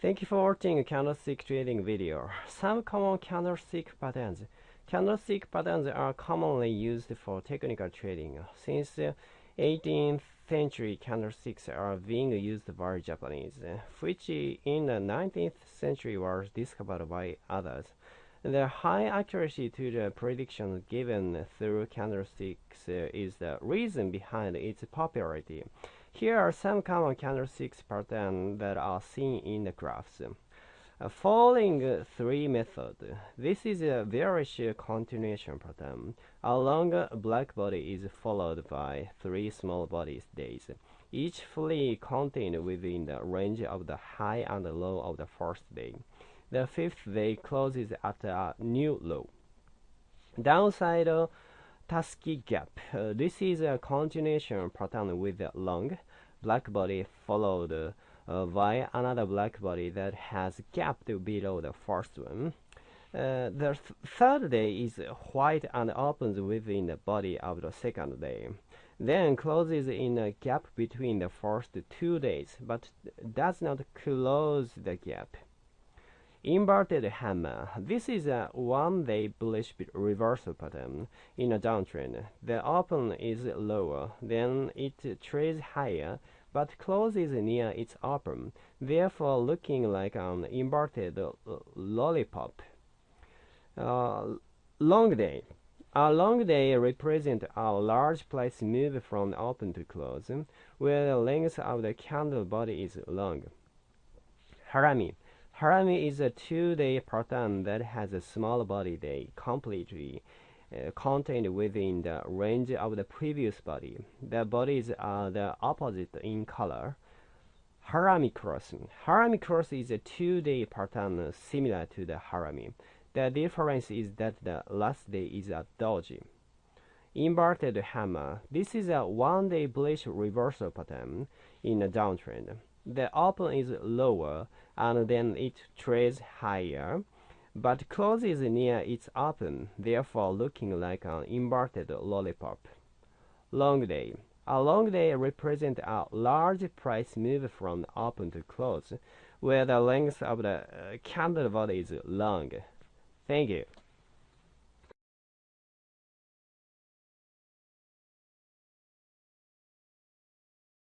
Thank you for watching candlestick trading video. Some common candlestick patterns. Candlestick patterns are commonly used for technical trading. Since the 18th century, candlesticks are being used by Japanese, which in the 19th century was discovered by others. The high accuracy to the predictions given through candlesticks is the reason behind its popularity. Here are some common candlesticks patterns that are seen in the graphs. Uh, falling three method. This is a bearish continuation pattern. A long black body is followed by three small bodies days, each fully contained within the range of the high and low of the first day. The fifth day closes at a new low. Downside Tasuki gap. Uh, this is a continuation pattern with a long black body followed uh, by another black body that has gapped below the first one. Uh, the th third day is white and opens within the body of the second day. Then closes in a gap between the first two days, but does not close the gap. Inverted hammer. This is a one-day bullish reversal pattern in a downtrend. The open is lower, then it trades higher, but closes near its open, therefore looking like an inverted lollipop. Uh, long day. A long day represents a large price move from open to close, where the length of the candle body is long. Harami. Harami is a two-day pattern that has a small body day completely uh, contained within the range of the previous body. The bodies are the opposite in color. Harami cross. Harami cross is a two-day pattern similar to the Harami. The difference is that the last day is a doji. Inverted hammer. This is a one-day bullish reversal pattern in a downtrend. The open is lower and then it trades higher, but closes near its open, therefore looking like an inverted lollipop. Long day. A long day represents a large price move from open to close, where the length of the uh, candle body is long. Thank you.